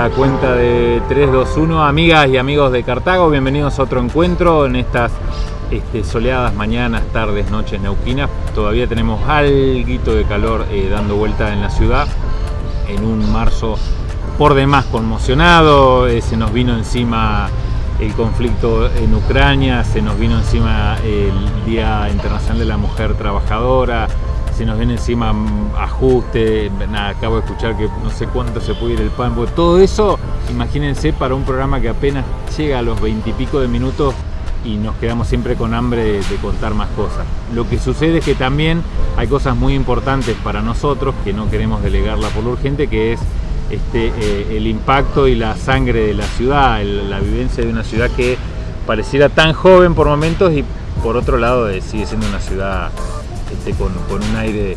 La cuenta de 3, 2, 1. Amigas y amigos de Cartago, bienvenidos a otro encuentro en estas este, soleadas mañanas, tardes, noches neuquinas. Todavía tenemos algo de calor eh, dando vuelta en la ciudad en un marzo por demás conmocionado. Eh, se nos vino encima el conflicto en Ucrania, se nos vino encima el Día Internacional de la Mujer Trabajadora, se nos viene encima ajuste, nada, acabo de escuchar que no sé cuánto se puede ir el pan, todo eso, imagínense para un programa que apenas llega a los veintipico de minutos y nos quedamos siempre con hambre de, contar más cosas. Lo que sucede es que también hay cosas muy importantes para nosotros que no queremos delegarla por lo urgente, que es este, eh, el impacto y la sangre de la ciudad, la vivencia de una ciudad que pareciera tan joven por momentos y por otro lado eh, sigue siendo una ciudad este, con, un aire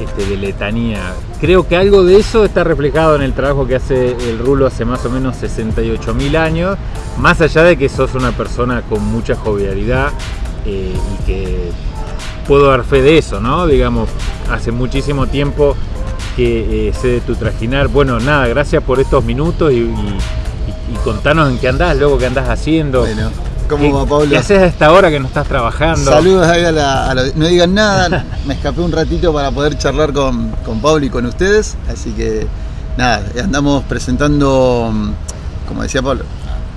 este, de letanía. Creo que algo de eso está reflejado en el trabajo que hace el Rulo hace más o menos 68 mil años, más allá de que sos una persona con mucha jovialidad eh, y que puedo dar fe de eso, ¿no? Digamos, hace muchísimo tiempo que eh, sé de tu trajinar. Bueno, nada, gracias por estos minutos y, contanos en qué andás, luego qué andás haciendo. ¿Cómo ¿Qué, va, Pablo? ¿Qué haces a esta hora que no estás trabajando? Saludos ahí a la, a la, No digan nada, me escapé un ratito para poder charlar con, con Pablo y con ustedes, así que nada, andamos presentando, como decía Pablo,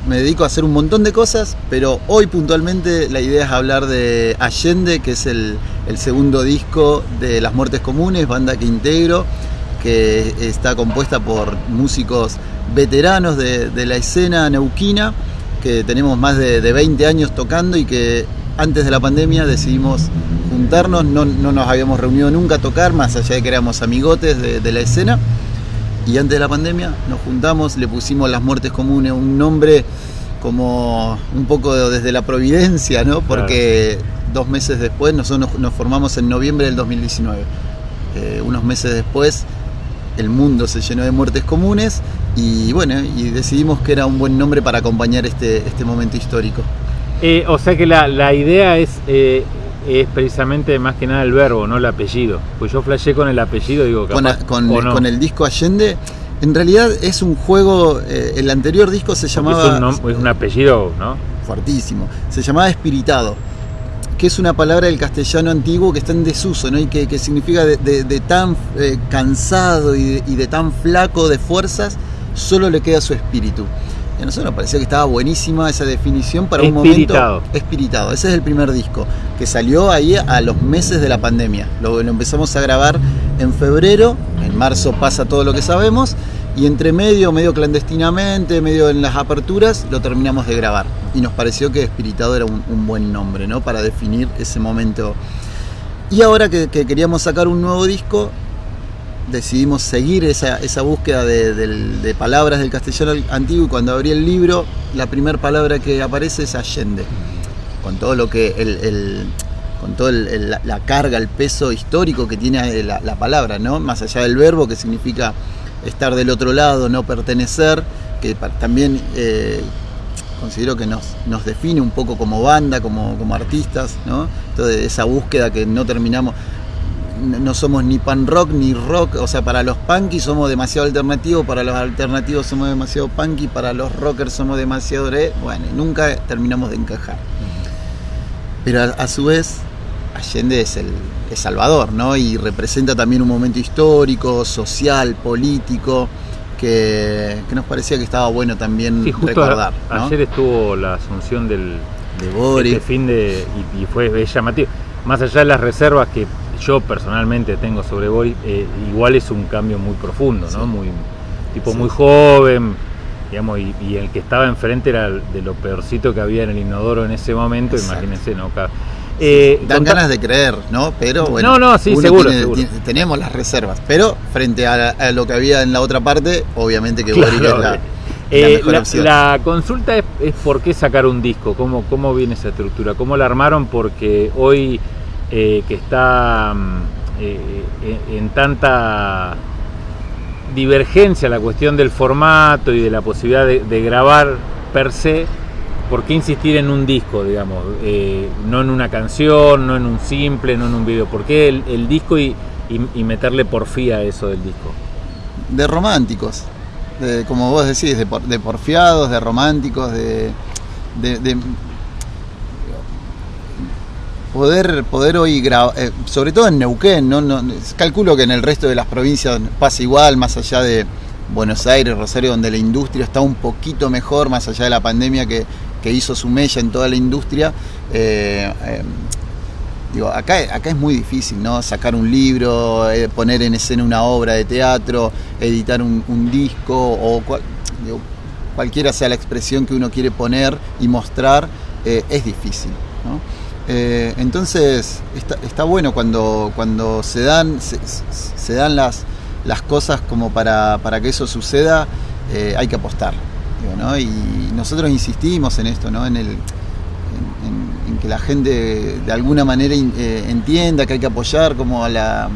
me dedico a hacer un montón de cosas, pero hoy puntualmente la idea es hablar de Allende, que es el, el segundo disco de Las Muertes Comunes, banda que integro, que está compuesta por músicos veteranos de, de la escena neuquina que tenemos más de, de, 20 años tocando y que antes de la pandemia decidimos juntarnos, no, no, nos habíamos reunido nunca a tocar, más allá de que éramos amigotes de, de, la escena. Y antes de la pandemia nos juntamos, le pusimos Las Muertes Comunes, un nombre como un poco desde la providencia, ¿no? Porque claro. dos meses después, nosotros nos, nos, formamos en noviembre del 2019. Eh, unos meses después el mundo se llenó de muertes comunes y bueno, y decidimos que era un buen nombre para acompañar este, este momento histórico. Eh, o sea que la, la idea es, eh, es, precisamente más que nada el verbo, no el apellido. Pues yo flashé con el apellido, digo, capaz, con, con, no. con, el disco Allende. En realidad es un juego, eh, el anterior disco se llamaba... Es un, es un apellido, ¿no? Fuertísimo. Se llamaba Espiritado que es una palabra del castellano antiguo que está en desuso, ¿no? Y que, que significa de, de, de tan eh, cansado y de, y de, tan flaco de fuerzas, solo le queda su espíritu. Y a nosotros nos parecía que estaba buenísima esa definición para un momento espiritado. Ese es el primer disco, que salió ahí a los meses de la pandemia. Lo, lo empezamos a grabar en febrero, en marzo pasa todo lo que sabemos, y entre medio, medio clandestinamente, medio en las aperturas, lo terminamos de grabar. Y nos pareció que Espiritado era un, buen nombre, ¿no? Para definir ese momento. Y ahora que, que, queríamos sacar un nuevo disco, decidimos seguir esa, búsqueda de, palabras del castellano antiguo y cuando abrí el libro, la primera palabra que aparece es Allende. Con todo lo que el, con toda la carga, el peso histórico que tiene la palabra, ¿no? Más allá del verbo que significa estar del otro lado, no pertenecer, que también eh, considero que nos, nos, define un poco como banda, como, como artistas, ¿no? Entonces esa búsqueda que no terminamos, no somos ni pan rock ni rock, o sea, para los punky somos demasiado alternativos, para los alternativos somos demasiado punky, para los rockers somos demasiado... Bueno, nunca terminamos de encajar. Pero a, a su vez, Allende es el, Salvador, ¿no? Y representa también un momento histórico, social, político, que, que nos parecía que estaba bueno también sí, recordar. A, ¿no? Ayer estuvo la asunción del de Boris. Este fin de, y, y, fue llamativo. Más allá de las reservas que yo personalmente tengo sobre Boris, eh, igual es un cambio muy profundo, ¿no? Sí. Muy, tipo sí. muy joven, digamos, y, y, el que estaba enfrente era de lo peorcito que había en el inodoro en ese momento, Exacto. imagínense, ¿no? Eh, Dan ganas de creer, ¿no? Pero bueno, no, no, sí, seguro, tiene, seguro. Tiene, tenemos las reservas, pero frente a, a, lo que había en la otra parte, obviamente que claro, es la, eh, la, la, consulta es, es, por qué sacar un disco, cómo, cómo viene esa estructura, cómo la armaron, porque hoy eh, que está mm, en tanta divergencia la cuestión del formato y de la posibilidad de, de grabar per se, ¿por qué insistir en un disco, digamos? Eh, no en una canción, no en un simple, no en un video. ¿Por qué el, disco y, meterle porfía a eso del disco? De románticos. de, como vos decís, de, por- de porfiados, de románticos, de, de- de poder, poder hoy grabar, sobre todo en Neuquén, ¿no? No, calculo que en el resto de las provincias pasa igual, más allá de Buenos Aires, Rosario, donde la industria está un poquito mejor, más allá de la pandemia que, que hizo su mella en toda la industria. eh, eh, Digo, acá, acá es muy difícil, ¿no? Sacar un libro, eh, poner en escena una obra de teatro, editar un, disco o cualquiera sea la expresión que uno quiere poner y mostrar, es difícil, entonces está, está bueno cuando, cuando se dan, se, se dan las, las cosas como para, para que eso suceda, hay que apostar. ¿No? Y nosotros insistimos en esto, ¿no? en, el, en, que la gente de alguna manera eh, entienda que hay que apoyar como a, la,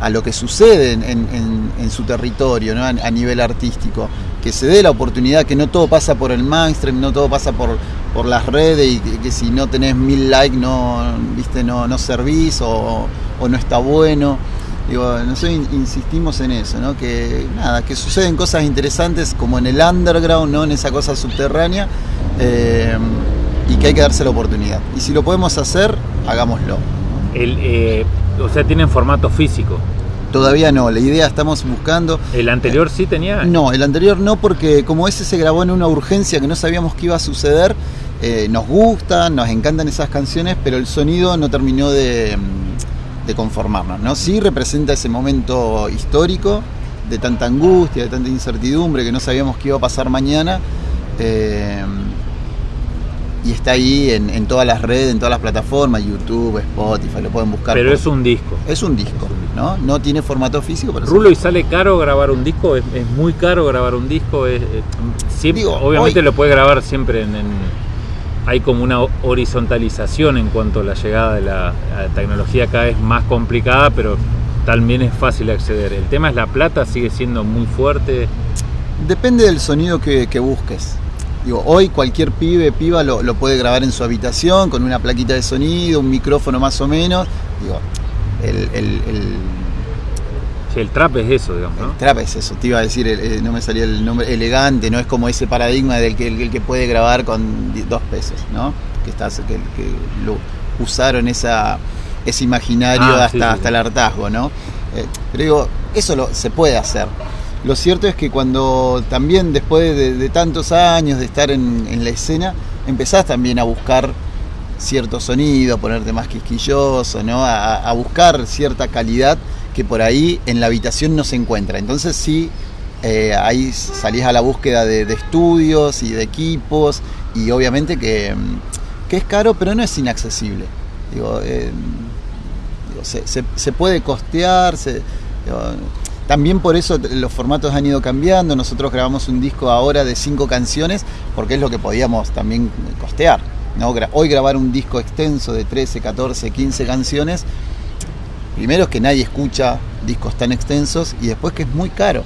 a lo que sucede en, su territorio ¿no? a, nivel artístico. Que se dé la oportunidad, que no todo pasa por el mainstream, no todo pasa por, por las redes y que, que si no tenés mil likes no, viste, no, no servís o, o no está bueno. Digo, nosotros in- insistimos en eso, ¿no? Que nada, que suceden cosas interesantes como en el underground, ¿no? En esa cosa subterránea. eh, y que hay que darse la oportunidad. Y si lo podemos hacer, hagámoslo. El, eh, o sea, tienen formato físico. Todavía no, la idea estamos buscando. ¿El anterior sí tenía? No, el anterior no, porque como ese se grabó en una urgencia que no sabíamos que iba a suceder, eh, nos gustan, nos encantan esas canciones, pero el sonido no terminó de, de conformarnos. ¿no? Sí representa ese momento histórico de tanta angustia, de tanta incertidumbre, que no sabíamos qué iba a pasar mañana. eh, y está ahí en, en todas las redes, en todas las plataformas, YouTube, Spotify, lo pueden buscar. Pero por- es un disco. es un disco, ¿no? No tiene formato físico, pero Rulo, ¿y sale caro grabar un disco? ¿Es, es muy caro grabar un disco? Es, es- siempre- Digo, obviamente hoy- lo puede grabar siempre en, en- Hay como una horizontalización en cuanto a la llegada de la, tecnología cada vez más complicada, pero también es fácil acceder. El tema es la plata, sigue siendo muy fuerte. Depende del sonido que, que busques. Hoy cualquier pibe, piba lo, puede grabar en su habitación con una plaquita de sonido, un micrófono más o menos. Digo, el- Sí, el trap es eso, digamos, ¿no? el trap es eso, te iba a decir, el- no me salía el nombre, elegante, no es como ese paradigma del que el, que puede grabar con dos pesos, ¿no? Que, estás, que, que lo usaron esa, ese imaginario Ah, hasta, sí, sí, hasta el hartazgo, ¿no? Eh, pero digo, eso lo, se puede hacer. Lo cierto es que cuando también después de, de tantos años de estar en, en la escena, empezás también a buscar cierto sonido, a ponerte más quisquilloso, ¿no? A, a buscar cierta calidad que por ahí en la habitación no se encuentra. Entonces sí, eh, ahí salís a la búsqueda de, estudios y de equipos y obviamente que, mm, que es caro, pero no es inaccesible. Digo, eh, se, puede costear, también por eso los formatos han ido cambiando. Nosotros grabamos un disco ahora de cinco canciones porque es lo que podíamos también costear. ¿no? Hoy grabar un disco extenso de 13, 14, 15 canciones, primero que nadie escucha discos tan extensos y después que es muy caro.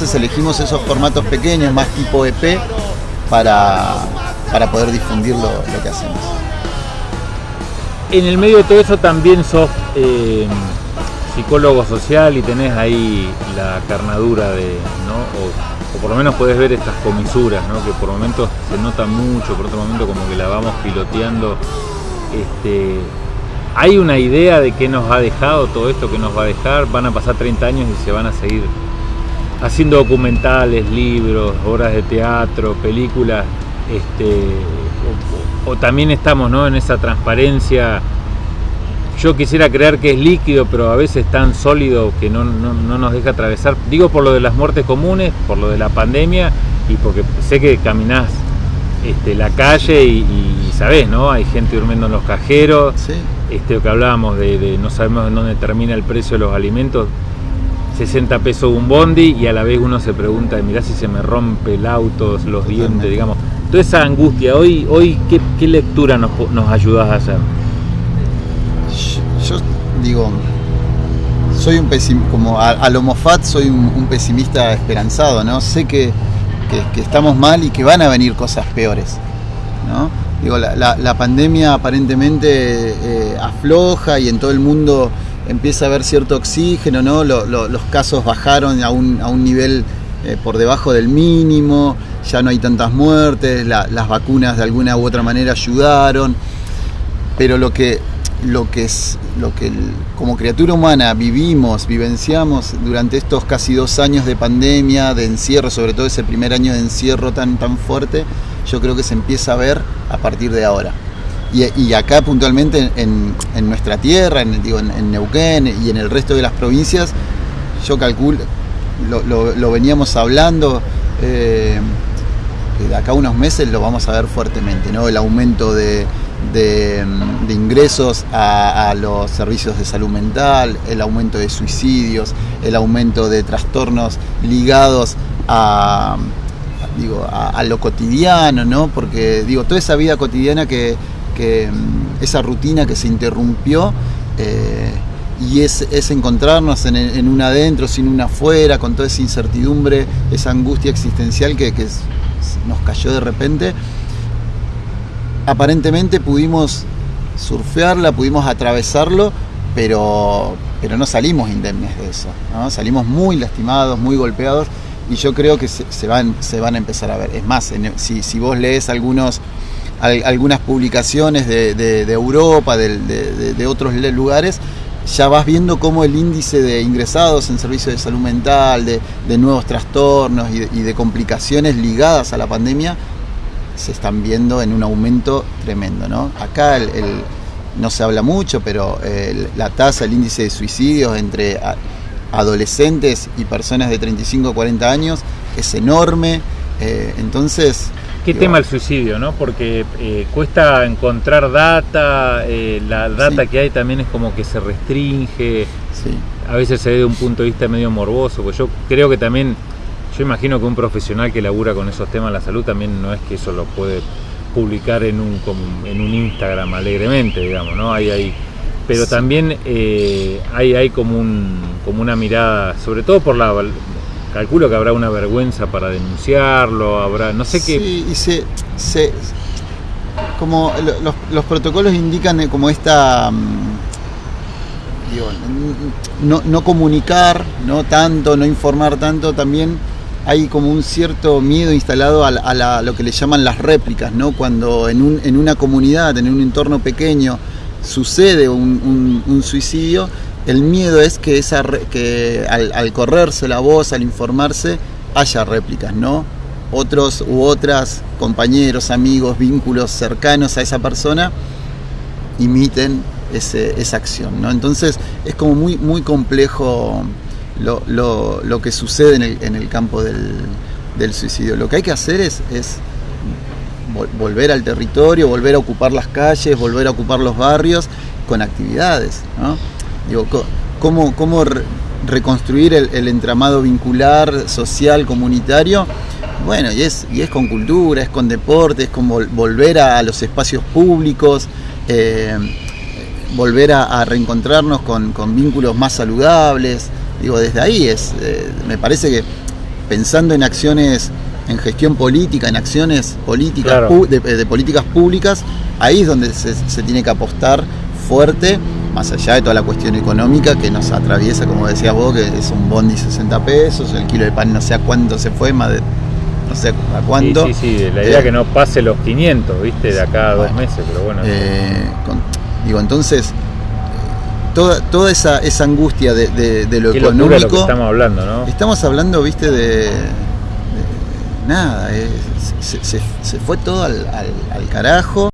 Entonces elegimos esos formatos pequeños, más tipo EP, para, para poder difundir lo, lo que hacemos. En el medio de todo eso también sos eh, psicólogo social y tenés ahí la carnadura de, ¿no? O, por lo menos puedes ver estas comisuras, ¿no? Que por momentos se nota mucho, por otro momento como que la vamos piloteando. Este, hay una idea de qué nos ha dejado todo esto que nos va a dejar. Van a pasar 30 años y se van a seguir haciendo documentales, libros, obras de teatro, películas, este, o, también estamos ¿no? en esa transparencia. Yo quisiera creer que es líquido, pero a veces tan sólido que no, nos deja atravesar. Digo por lo de las muertes comunes, por lo de la pandemia y porque sé que caminás este, la calle y, sabés, ¿no? Hay gente durmiendo en los cajeros. Sí. Este, que hablábamos de, de no sabemos en dónde termina el precio de los alimentos 60 pesos un bondi y a la vez uno se pregunta, mirá si se me rompe el auto, los dientes, digamos. Toda esa angustia, hoy, hoy ¿qué, lectura nos, nos ayudas a hacer? Yo, digo, soy un pesimista, como a, lo Mofat soy un, pesimista esperanzado, ¿no? Sé que, estamos mal y que van a venir cosas peores, ¿no? Digo, la, pandemia aparentemente eh, afloja y en todo el mundo empieza a haber cierto oxígeno, ¿no? los casos bajaron a un, a un nivel eh, por debajo del mínimo, ya no hay tantas muertes, las vacunas de alguna u otra manera ayudaron, pero lo que, lo que, es, lo que como criatura humana vivimos, vivenciamos durante estos casi dos años de pandemia, de encierro, sobre todo ese primer año de encierro tan, tan fuerte, yo creo que se empieza a ver a partir de ahora. Y, acá puntualmente en, nuestra tierra, en, digo, en, Neuquén y en el resto de las provincias, yo calculo, lo, veníamos hablando, eh, de acá unos meses lo vamos a ver fuertemente, ¿no? El aumento de, ingresos a, los servicios de salud mental, el aumento de suicidios, el aumento de trastornos ligados a, digo, a, lo cotidiano, ¿no? Porque digo, toda esa vida cotidiana que, Mm, esa rutina que se interrumpió eh, y es, encontrarnos en, un adentro, sin un afuera, con toda esa incertidumbre, esa angustia existencial que, nos cayó de repente. Aparentemente pudimos surfearla, pudimos atravesarlo, pero, pero no salimos indemnes de eso. Salimos muy lastimados, muy golpeados y yo creo que se, van, se van a empezar a ver. Es más, si, si vos lees algunos algunas publicaciones de, Europa, de, otros lugares, ya vas viendo cómo el índice de ingresados en servicios de salud mental, de, nuevos trastornos y, de, complicaciones ligadas a la pandemia se están viendo en un aumento tremendo. ¿no? Acá no se habla mucho, pero la tasa, el índice de suicidios entre adolescentes y personas de 35 o 40 años es enorme. Eh, entonces, ¿Qué tema el suicidio, no? Porque eh, cuesta encontrar data, eh, la data que hay también es como que se restringe, a veces se ve de un punto de vista medio morboso, pues yo creo que también, yo imagino que un profesional que labura con esos temas de la salud también no es que eso lo puede publicar en un, en un Instagram alegremente, digamos, ¿no? Hay, hay, pero también eh, hay, hay como, un, como una mirada, sobre todo por la calculo que habrá una vergüenza para denunciarlo, habrá, no sé qué. Sí, y se, se como los, protocolos indican como esta mm, digo, no, no, comunicar no tanto, no informar tanto, también hay como un cierto miedo instalado a, lo que le llaman las réplicas, ¿no? Cuando en, un, en una comunidad, en un entorno pequeño, sucede un suicidio, el miedo es que, esa, que al, correrse la voz, al informarse, haya réplicas, ¿no? Otros u otras compañeros, amigos, vínculos cercanos a esa persona imiten esa acción, ¿no? Entonces es como muy, muy complejo lo, que sucede en el, campo del, suicidio. Lo que hay que hacer es, es volver al territorio, volver a ocupar las calles, volver a ocupar los barrios con actividades, ¿no? Digo, ¿cómo, cómo reconstruir el, entramado vincular, social, comunitario? Bueno, y es, y es con cultura, es con deporte, es con volver a, los espacios públicos. Eh, volver a, a reencontrarnos con, con vínculos más saludables. Digo, desde ahí es, eh, me parece que pensando en acciones en gestión política, en acciones políticas Claro. de, de políticas públicas, ahí es donde se, se tiene que apostar fuerte, más allá de toda la cuestión económica que nos atraviesa, como decías vos, que es un bondi 60 pesos, el kilo de pan no sé a cuánto se fue, más de no sé a cuánto. Sí, sí, sí, la idea Eh, que no pase los 500, ¿viste? De acá a dos Bueno. meses, pero bueno. Eh, con- digo, entonces, toda, toda esa, esa angustia de, de- de lo qué económico. lo que estamos hablando, ¿no? Estamos hablando, viste, de, de- nada, eh, se, se- se fue todo al, al- al carajo.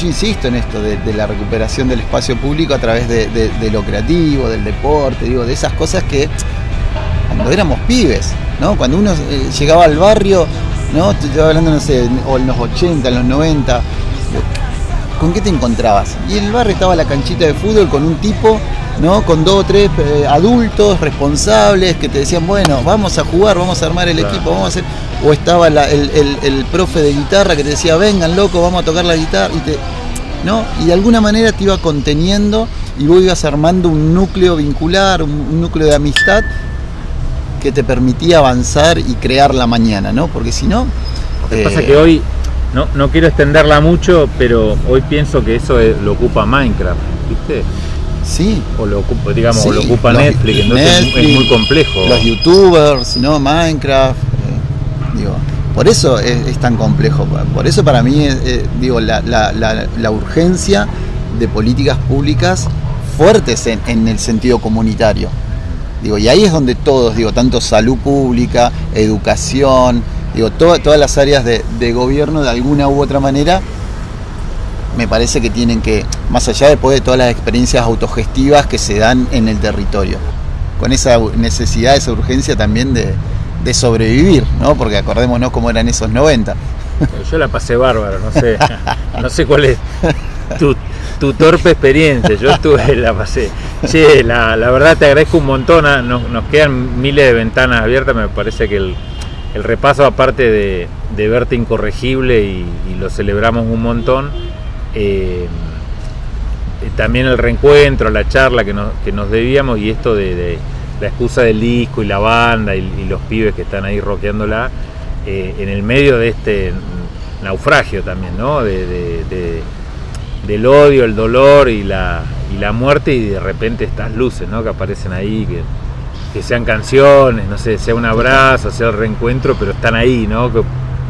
Yo insisto en esto de, de la recuperación del espacio público a través de, de- de lo creativo, del deporte, digo, de esas cosas que cuando éramos pibes, ¿no? Cuando uno eh, llegaba al barrio, ¿no? Estoy hablando, no sé, en- o en los 80, en los 90, digo, ¿con qué te encontrabas? Y en el barrio estaba la canchita de fútbol con un tipo, ¿no? Con dos o tres eh, adultos responsables que te decían, bueno, vamos a jugar, vamos a armar el Claro. equipo, vamos a hacer. O estaba la- el, el- el profe de guitarra que te decía, vengan loco, vamos a tocar la guitarra. Y, te, ¿no? y de alguna manera te iba conteniendo y vos ibas armando un núcleo vincular, un, un núcleo de amistad que te permitía avanzar y crear la mañana, ¿no? Porque si no. Lo que eh, pasa es que hoy no, no quiero extenderla mucho, pero hoy pienso que eso es- lo ocupa Minecraft, ¿viste? Sí. O lo ocupa, digamos, o lo ocupa Netflix, entonces es- Netflix, es muy complejo. Los youtubers, ¿no? Minecraft. Digo, por eso es, tan complejo. Por eso para mí, eh, digo, la- la urgencia de políticas públicas fuertes en, en el sentido comunitario. Digo, y ahí es donde todos, digo, tanto salud pública, educación, digo, to- todas las áreas de, de gobierno de alguna u otra manera me parece que tienen que, más allá después de todas las experiencias autogestivas que se dan en el territorio, con esa necesidad, esa urgencia también de, de sobrevivir, ¿no? Porque acordémonos cómo eran esos 90. Yo la pasé bárbaro, no sé, no sé cuál es tu, tu torpe experiencia, yo estuve, la pasé. Che, la, la verdad te agradezco un montón, ah, nos, nos quedan miles de ventanas abiertas, me parece que el, el repaso aparte de, de verte incorregible y, y lo celebramos un montón, eh, eh, también el reencuentro, la charla que nos, que nos debíamos y esto de, de la excusa del disco y la banda y, los pibes que están ahí rockeándola eh, en el medio de este naufragio también, ¿no? De, de- de- del odio, el dolor y la, y la muerte y de repente estas luces, ¿no? Que aparecen ahí, que, que sean canciones, no sé, sea un abrazo, sea el reencuentro, pero están ahí, ¿no? Que,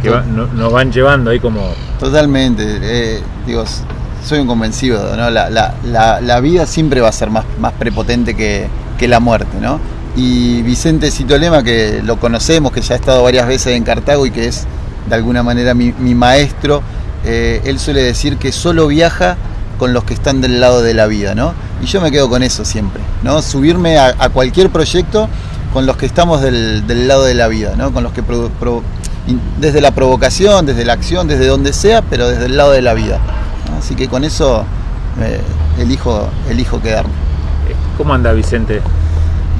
que no- nos van llevando ahí como... Totalmente, eh, digo, soy un convencido, ¿no? La, la- la- la vida siempre va a ser más, más prepotente que, que la muerte, ¿no? Y Vicente Citolema, que lo conocemos, que ya ha estado varias veces en Cartago y que es de alguna manera mi, maestro, eh, él suele decir que solo viaja con los que están del lado de la vida, ¿no? Y yo me quedo con eso siempre, ¿no? Subirme a, cualquier proyecto con los que estamos del, del lado de la vida, ¿no? Con los que desde la provocación, desde la acción, desde donde sea, pero desde el lado de la vida. Así que con eso eh, elijo, elijo quedarme. ¿Cómo anda Vicente?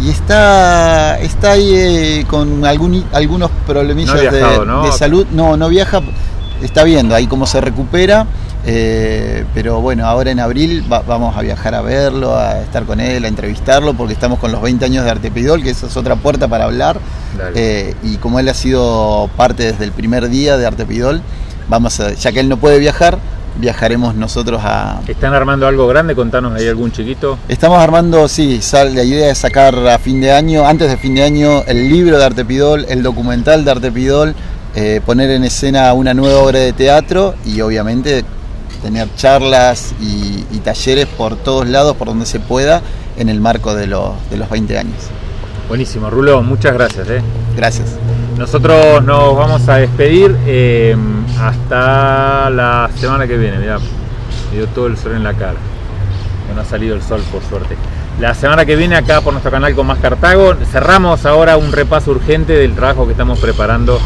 Y está, está ahí eh, con algún, algunos problemillas No ha viajado, de, ¿no? de salud. No, no viaja, está viendo ahí cómo se recupera. eh, pero bueno, ahora en abril va- vamos a viajar a verlo, a estar con él, a entrevistarlo, porque estamos con los 20 años de Artepidol, que esa es otra puerta para hablar. Eh, y como él ha sido parte desde el primer día de Artepidol, vamos a, ya que él no puede viajar, viajaremos nosotros a, ¿Están armando algo grande? Contanos ahí algún chiquito. Estamos armando, sí, sal- la idea es sacar a fin de año, antes de fin de año, el libro de Artepidol, el documental de Artepidol, eh, poner en escena una nueva obra de teatro y obviamente tener charlas y, y talleres por todos lados, por donde se pueda, en el marco de los, de los 20 años. Buenísimo, Rulo, muchas gracias. ¿eh? Gracias. Nosotros nos vamos a despedir eh, hasta la semana que viene. Mirá, me dio todo el sol en la cara. No ha salido el sol, por suerte. La semana que viene, acá por nuestro canal con Más Cartago, cerramos ahora un repaso urgente del trabajo que estamos preparando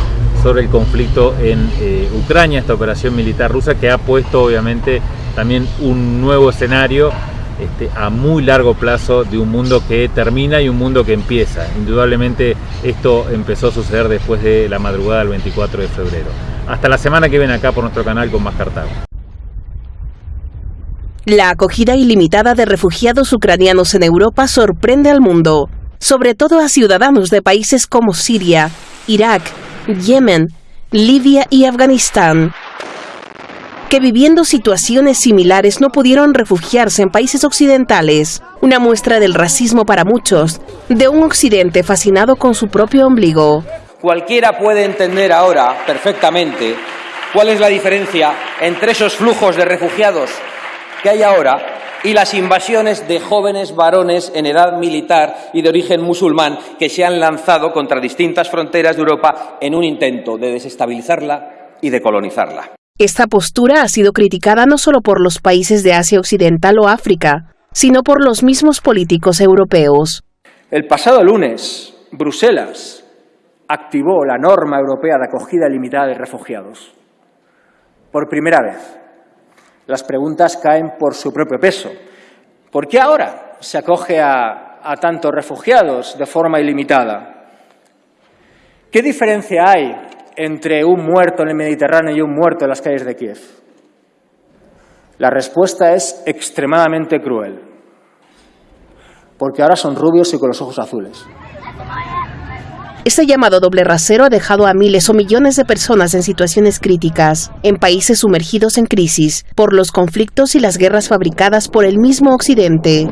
sobre el conflicto en eh, Ucrania, esta operación militar rusa que ha puesto obviamente también un nuevo escenario este, a muy largo plazo de un mundo que termina y un mundo que empieza. Indudablemente esto empezó a suceder después de la madrugada del 24 de febrero. Hasta la semana que viene acá por nuestro canal con Más Cartago. La acogida ilimitada de refugiados ucranianos en Europa sorprende al mundo, sobre todo a ciudadanos de países como Siria, Irak, Yemen, Libia y Afganistán, que viviendo situaciones similares no pudieron refugiarse en países occidentales, una muestra del racismo para muchos, de un occidente fascinado con su propio ombligo. Cualquiera puede entender ahora perfectamente cuál es la diferencia entre esos flujos de refugiados que hay ahora y las invasiones de jóvenes varones en edad militar y de origen musulmán que se han lanzado contra distintas fronteras de Europa en un intento de desestabilizarla y de colonizarla. Esta postura ha sido criticada no solo por los países de Asia Occidental o África, sino por los mismos políticos europeos. El pasado lunes, Bruselas activó la norma europea de acogida limitada de refugiados. Por primera vez. Las preguntas caen por su propio peso. ¿Por qué ahora se acoge a, a tantos refugiados de forma ilimitada? ¿Qué diferencia hay entre un muerto en el Mediterráneo y un muerto en las calles de Kiev? La respuesta es extremadamente cruel. Porque ahora son rubios y con los ojos azules. Este llamado doble rasero ha dejado a miles o millones de personas en situaciones críticas, en países sumergidos en crisis, por los conflictos y las guerras fabricadas por el mismo Occidente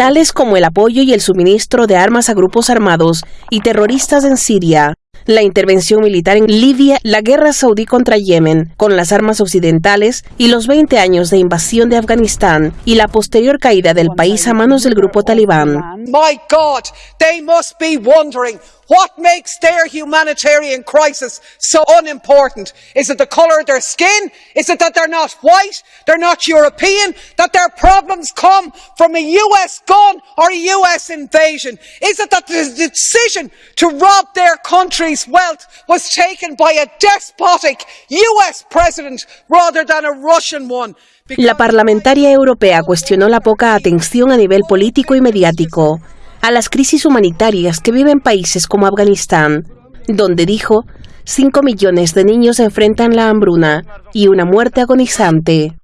tales como el apoyo y el suministro de armas a grupos armados y terroristas en Siria, la intervención militar en Libia, la guerra saudí contra Yemen, con las armas occidentales y los 20 años de invasión de Afganistán y la posterior caída del país a manos del grupo talibán. My God, they must be wondering what makes their humanitarian crisis so unimportant. Is it the colour of their skin? Is it that they're not white? They're not European? That their problems come from a US gun or a US invasion? Is it that the decision to rob their country's wealth was taken by a despotic US president rather than a Russian one? La parlamentaria europea cuestionó la poca atención a nivel político y mediático a las crisis humanitarias que viven países como Afganistán, donde dijo, 5 millones de niños enfrentan la hambruna y una muerte agonizante.